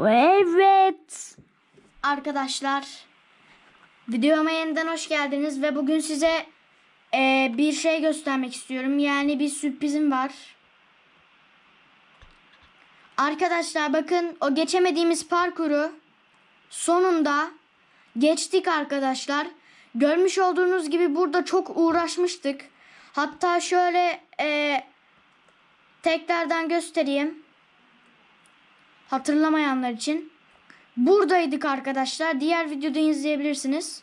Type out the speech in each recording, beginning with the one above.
Evet. Arkadaşlar videoma yeniden hoş geldiniz ve bugün size e, bir şey göstermek istiyorum. Yani bir sürprizim var. Arkadaşlar bakın o geçemediğimiz parkuru sonunda geçtik arkadaşlar. Görmüş olduğunuz gibi burada çok uğraşmıştık. Hatta şöyle e, tekrardan göstereyim. Hatırlamayanlar için. Buradaydık arkadaşlar. Diğer videoda izleyebilirsiniz.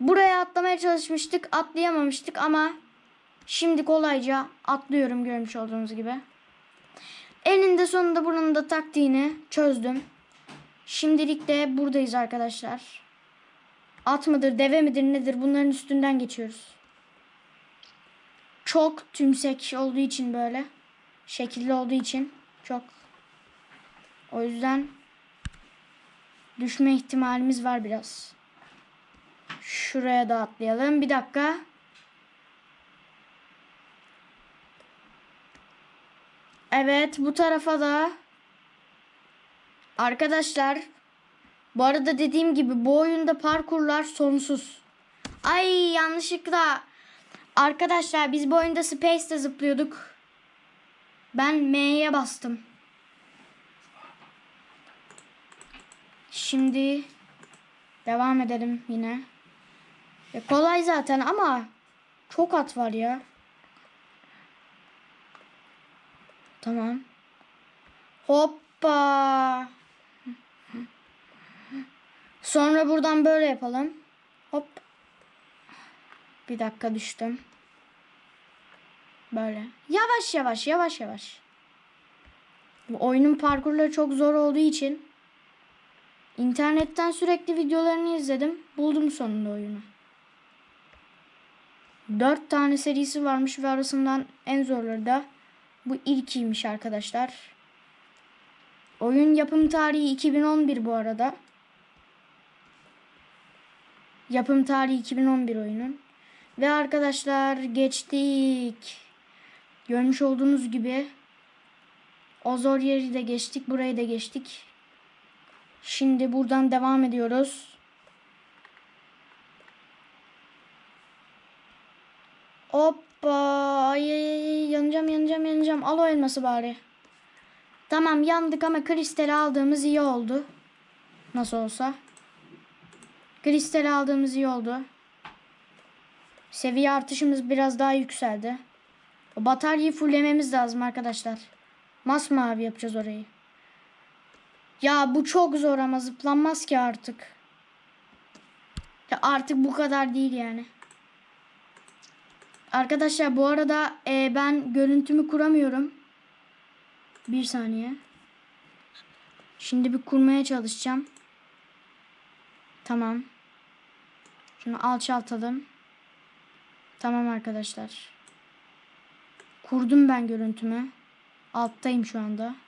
Buraya atlamaya çalışmıştık. Atlayamamıştık ama şimdi kolayca atlıyorum görmüş olduğunuz gibi. Eninde sonunda bunun da taktiğini çözdüm. Şimdilik de buradayız arkadaşlar. At mıdır, deve midir, nedir bunların üstünden geçiyoruz. Çok tümsek olduğu için böyle. Şekilli olduğu için çok. O yüzden düşme ihtimalimiz var biraz. Şuraya da atlayalım. Bir dakika. Evet bu tarafa da. Arkadaşlar bu arada dediğim gibi bu oyunda parkurlar sonsuz. Ay yanlışlıkla. Arkadaşlar biz bu oyunda Space'de zıplıyorduk. Ben M'ye bastım. Şimdi devam edelim yine. E, kolay zaten ama çok at var ya. Tamam. Hoppa. Sonra buradan böyle yapalım. Hop. Bir dakika düştüm. Böyle. Yavaş yavaş yavaş yavaş. Bu oyunun parkurları çok zor olduğu için internetten sürekli videolarını izledim. Buldum sonunda oyunu. Dört tane serisi varmış ve arasından en zorları da bu ilkiymiş arkadaşlar. Oyun yapım tarihi 2011 bu arada. Yapım tarihi 2011 oyunun. Ve arkadaşlar geçtik. Görmüş olduğunuz gibi o zor yeri de geçtik. Burayı da geçtik. Şimdi buradan devam ediyoruz. Hoppa. Ay, ay, yanacağım yanacağım yanacağım. Al o elması bari. Tamam yandık ama kristali aldığımız iyi oldu. Nasıl olsa. Kristali aldığımız iyi oldu. Seviye artışımız biraz daha yükseldi. O bataryayı fullememiz lazım arkadaşlar. Masmavi yapacağız orayı. Ya bu çok zor ama zıplanmaz ki artık. Ya artık bu kadar değil yani. Arkadaşlar bu arada e, ben görüntümü kuramıyorum. Bir saniye. Şimdi bir kurmaya çalışacağım. Tamam. Şunu alçaltalım. Tamam arkadaşlar. Kurdum ben görüntümü. Alttayım şu anda.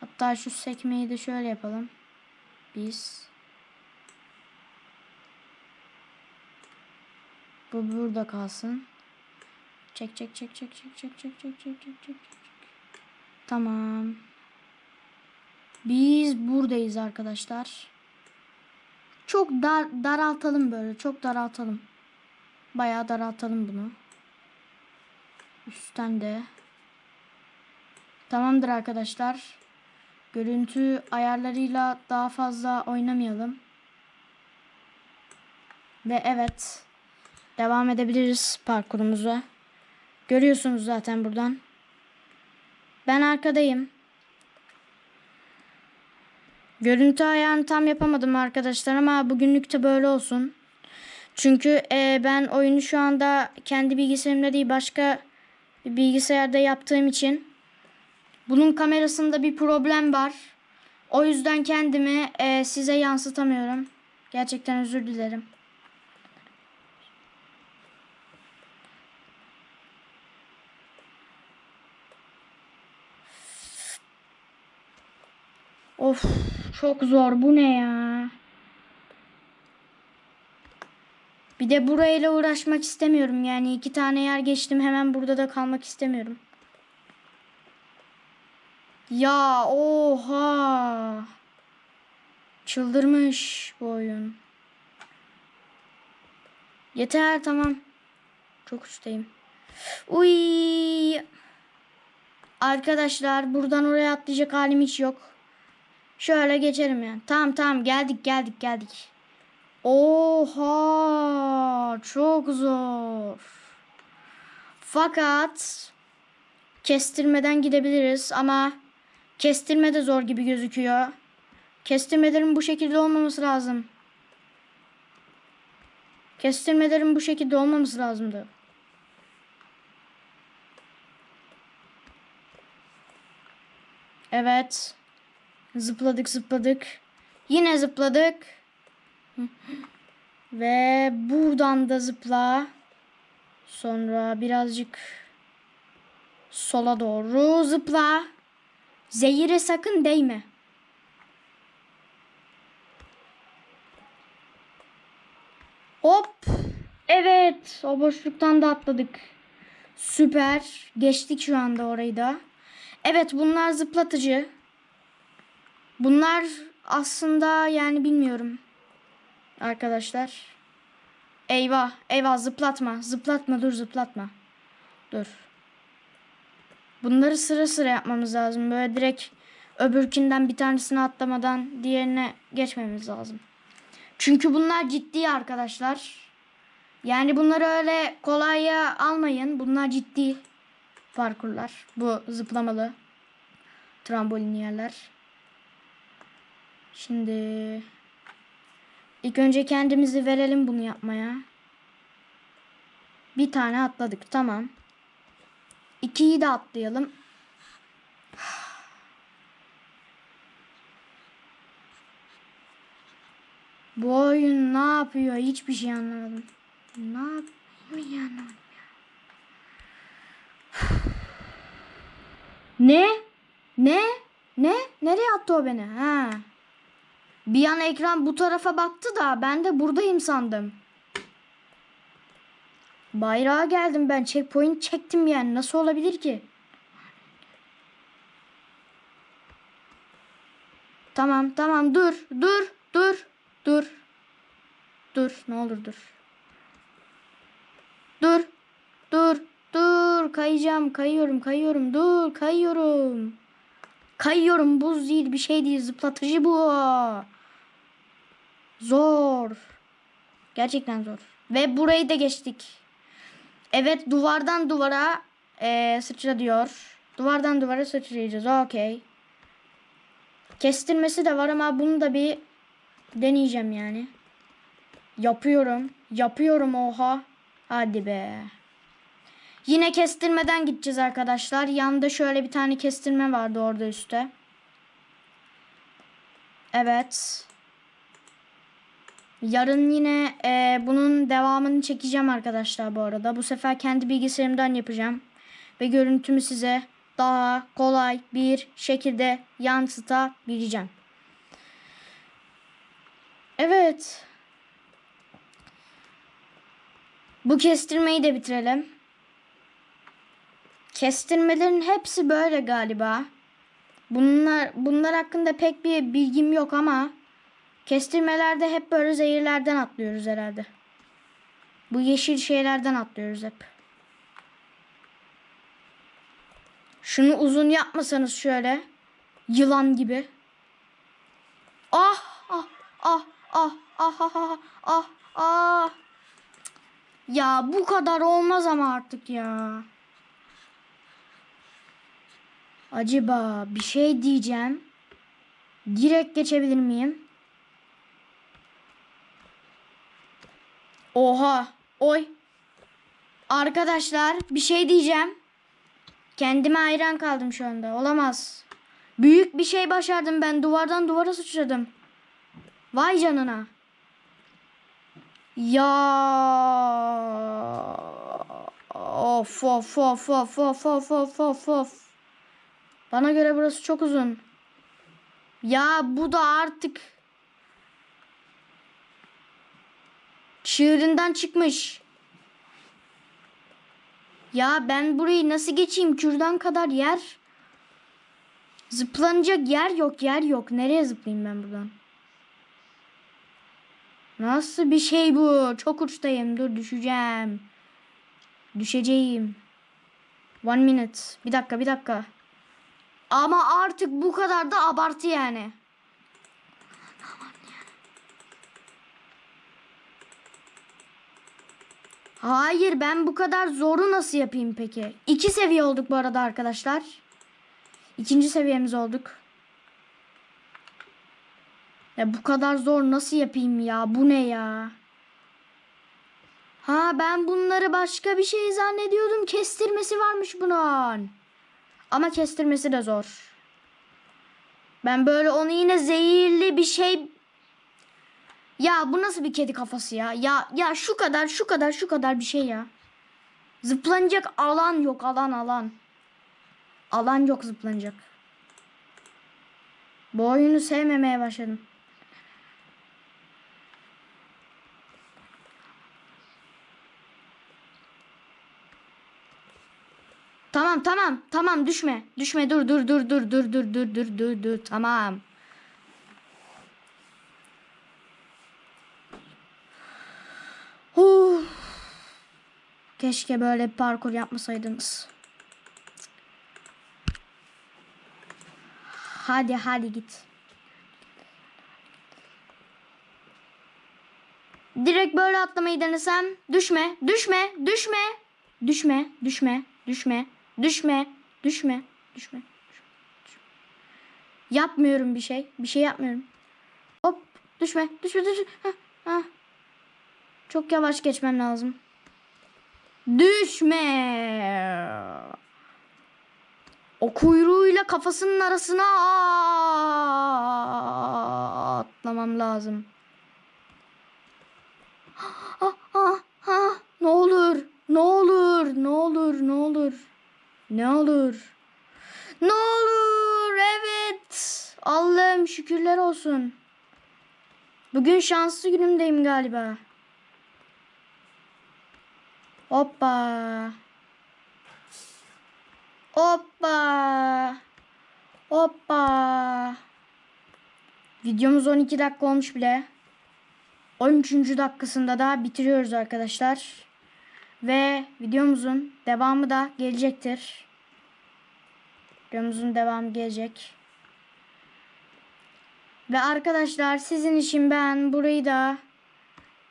Hatta şu sekmeyi de şöyle yapalım. Biz. Bu burada kalsın. Çek çek çek çek çek çek çek çek çek çek çek. Tamam. Biz buradayız arkadaşlar. Çok dar daraltalım böyle. Çok daraltalım. Bayağı daraltalım bunu. Üstten de. Tamamdır arkadaşlar. Görüntü ayarlarıyla daha fazla oynamayalım. Ve evet. Devam edebiliriz parkurumuza. Görüyorsunuz zaten buradan. Ben arkadayım. Görüntü ayarını tam yapamadım arkadaşlar ama bugünlük de böyle olsun. Çünkü e, ben oyunu şu anda kendi bilgisayarımda değil başka bilgisayarda yaptığım için bunun kamerasında bir problem var. O yüzden kendimi e, size yansıtamıyorum. Gerçekten özür dilerim. Of çok zor bu ne ya? Bir de burayla uğraşmak istemiyorum. Yani iki tane yer geçtim hemen burada da kalmak istemiyorum. Ya oha. Çıldırmış bu oyun. Yeter tamam. Çok üstteyim. Uy. Arkadaşlar buradan oraya atlayacak halim hiç yok. Şöyle geçerim yani. Tamam tamam geldik geldik geldik. Oha çok zor. Fakat kestirmeden gidebiliriz ama kestirme de zor gibi gözüküyor. Kestirmelerin bu şekilde olmaması lazım. Kestirmelerin bu şekilde olmaması lazımdı. Evet. Zıpladık zıpladık. Yine zıpladık. Ve buradan da zıpla. Sonra birazcık sola doğru zıpla. Zehire sakın değme. Hop. Evet. O boşluktan da atladık. Süper. Geçtik şu anda orayı da. Evet bunlar zıplatıcı. Bunlar aslında yani bilmiyorum. Arkadaşlar. Eyvah. Eyvah zıplatma. Zıplatma dur zıplatma. Dur. Bunları sıra sıra yapmamız lazım. Böyle direkt öbürkünden bir tanesini atlamadan diğerine geçmemiz lazım. Çünkü bunlar ciddi arkadaşlar. Yani bunları öyle kolaya almayın. Bunlar ciddi parkurlar. Bu zıplamalı trambolin yerler. Şimdi ilk önce kendimizi verelim bunu yapmaya. Bir tane atladık. Tamam. İkiyi de atlayalım. Bu oyun ne yapıyor? Hiçbir şey anlamadım. Ne yapıyor? Ne? Ne? Ne? Nereye attı o beni? Ha. Bir an ekran bu tarafa baktı da ben de buradayım sandım. Bayrağa geldim ben. Checkpoint çektim yani. Nasıl olabilir ki? Tamam tamam dur dur dur dur. Dur ne olur dur. Dur dur dur kayacağım kayıyorum kayıyorum dur kayıyorum. Kayıyorum buz değil bir şey değil zıplatıcı bu. Zor. Gerçekten zor. Ve burayı da geçtik. Evet duvardan duvara e, sıçra diyor. Duvardan duvara sıçrayacağız. Okey. Kestirmesi de var ama bunu da bir deneyeceğim yani. Yapıyorum. Yapıyorum oha. Hadi be. Yine kestirmeden gideceğiz arkadaşlar. Yanında şöyle bir tane kestirme vardı orada üstte. Evet. Yarın yine e, bunun devamını çekeceğim arkadaşlar bu arada. Bu sefer kendi bilgisayarımdan yapacağım. Ve görüntümü size daha kolay bir şekilde yansıtabileceğim. Evet. Bu kestirmeyi de bitirelim. Kestirmelerin hepsi böyle galiba. Bunlar bunlar hakkında pek bir bilgim yok ama kestirmelerde hep böyle zehirlerden atlıyoruz herhalde. Bu yeşil şeylerden atlıyoruz hep. Şunu uzun yapmasanız şöyle yılan gibi. Ah ah ah ah ah ah ah ah ah. Ya bu kadar olmaz ama artık ya. Acaba bir şey diyeceğim. Direkt geçebilir miyim? Oha. Oy. Arkadaşlar bir şey diyeceğim. Kendime hayran kaldım şu anda. Olamaz. Büyük bir şey başardım ben. Duvardan duvara sıçradım. Vay canına. Ya. Of of of of of of of of of. Bana göre burası çok uzun. Ya bu da artık çığırından çıkmış. Ya ben burayı nasıl geçeyim? Kürdan kadar yer. Zıplanacak yer yok, yer yok. Nereye zıplayayım ben buradan? Nasıl bir şey bu? Çok uçtayım. Dur düşeceğim. Düşeceğim. One minute. Bir dakika bir dakika. Ama artık bu kadar da abartı yani. Hayır ben bu kadar zoru nasıl yapayım peki? İki seviye olduk bu arada arkadaşlar. İkinci seviyemiz olduk. Ya bu kadar zor nasıl yapayım ya? Bu ne ya? Ha ben bunları başka bir şey zannediyordum. Kestirmesi varmış bunun. Ama kestirmesi de zor. Ben böyle onu yine zehirli bir şey ya bu nasıl bir kedi kafası ya? Ya ya şu kadar şu kadar şu kadar bir şey ya. Zıplanacak alan yok alan alan. Alan yok zıplanacak. Bu oyunu sevmemeye başladım. Tamam tamam tamam düşme. Düşme dur dur dur dur dur dur dur dur dur dur tamam. Keşke böyle parkur yapmasaydınız. Hadi hadi git. Direkt böyle atlamayı denesem. Düşme, düşme, düşme. Düşme, düşme, düşme, düşme, düşme, düşme. Yapmıyorum bir şey. Bir şey yapmıyorum. Hop, düşme, düşme, düşme. Heh, heh. Çok yavaş geçmem lazım. Düşme. O kuyruğuyla kafasının arasına atlamam lazım. Ah, ah, ah. Ne olur, ne olur, ne olur, ne olur. Ne olur. Ne olur, evet. Allah'ım şükürler olsun. Bugün şanslı günümdeyim galiba. Hoppa. Hoppa. Hoppa. Videomuz 12 dakika olmuş bile. 13. dakikasında da bitiriyoruz arkadaşlar. Ve videomuzun devamı da gelecektir. Videomuzun devamı gelecek. Ve arkadaşlar sizin için ben burayı da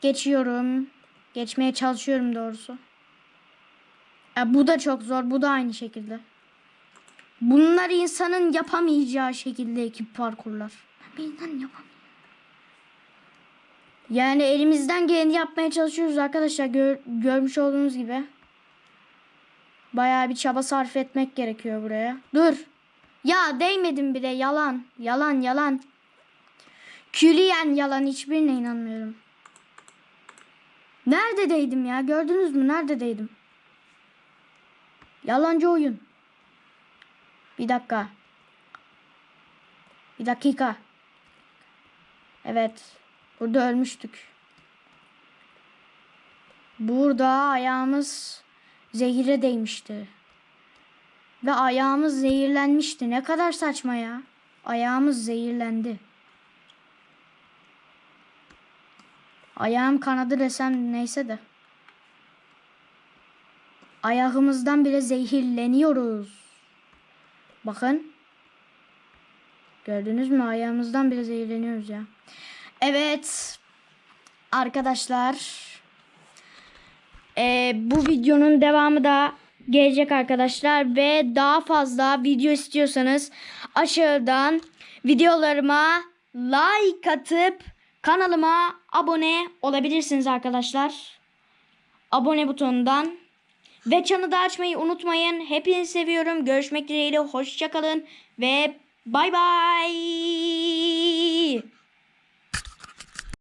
geçiyorum. Geçmeye çalışıyorum doğrusu. Ya bu da çok zor. Bu da aynı şekilde. Bunlar insanın yapamayacağı şekilde ekip parkurlar. Bir insan yapamıyor. Yani elimizden geleni yapmaya çalışıyoruz arkadaşlar. Gör, görmüş olduğunuz gibi. Bayağı bir çaba sarf etmek gerekiyor buraya. Dur. Ya değmedim bile. Yalan. Yalan yalan. Külliyen yalan. Hiçbirine inanmıyorum. Neredeydim ya? Gördünüz mü? Neredeydim? Yalancı oyun. Bir dakika. Bir dakika. Evet. Burada ölmüştük. Burada ayağımız zehire değmişti. Ve ayağımız zehirlenmişti. Ne kadar saçma ya. Ayağımız zehirlendi. Ayağım kanadı desem neyse de. Ayağımızdan bile zehirleniyoruz. Bakın. Gördünüz mü? Ayağımızdan bile zehirleniyoruz ya. Evet. Arkadaşlar. Ee, bu videonun devamı da gelecek arkadaşlar. Ve daha fazla video istiyorsanız aşağıdan videolarıma like atıp kanalıma abone olabilirsiniz arkadaşlar. Abone butonundan. Ve çanı da açmayı unutmayın. Hepinizi seviyorum. Görüşmek dileğiyle. Hoşçakalın. Ve bay bay.